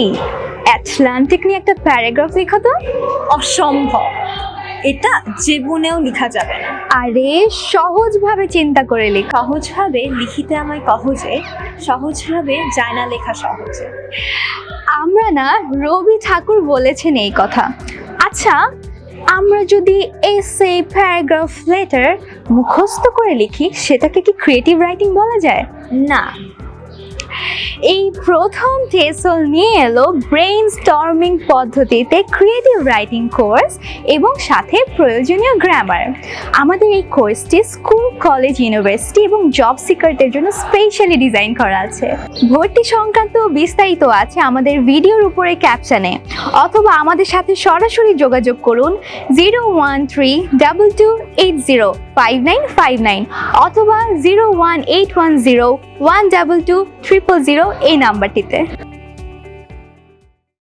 এই অ্যাটলান্টিক নিয়ে একটা প্যারাগ্রাফ লেখো তো। অসম্ভব। এটা জীবনেও লেখা যাবে না। আরে সহজভাবে চিন্তা করে লেখো। সহজভাবে লিখিতে আমায় কহজে সহজভাবে যায় না লেখা সহজে। আমরা না রবি ঠাকুর বলেছেন এই কথা। আচ্ছা আমরা যদি এসে প্যারাগ্রাফ লেটার মুখস্থ করে লিখি সেটাকে কি ক্রিয়েটিভ রাইটিং বলা যায়? না। এই প্রথম টেসল নিয়ে এলো ব্রেইন স্টর্মিং পদ্ধতিতে ক্রিয়েটিভ রাইটিং কোর্স এবং সাথে প্রয়োজনীয় গ্রামার আমাদের এই কোর্সটি স্কুল কলেজ ইউনিভার্সিটি এবং জব সিকারদের জন্য স্পেশালি ডিজাইন করা আছে। ভর্তি সংক্রান্ত বিস্তারিত আছে আমাদের ভিডিওর উপরে ক্যাপশনে অথবা আমাদের সাথে সরাসরি যোগাযোগ করুন zero one three double two eight zero five nine five nine অথবা zero one eight one zero one double two triple zero এই নাম্বারটিতে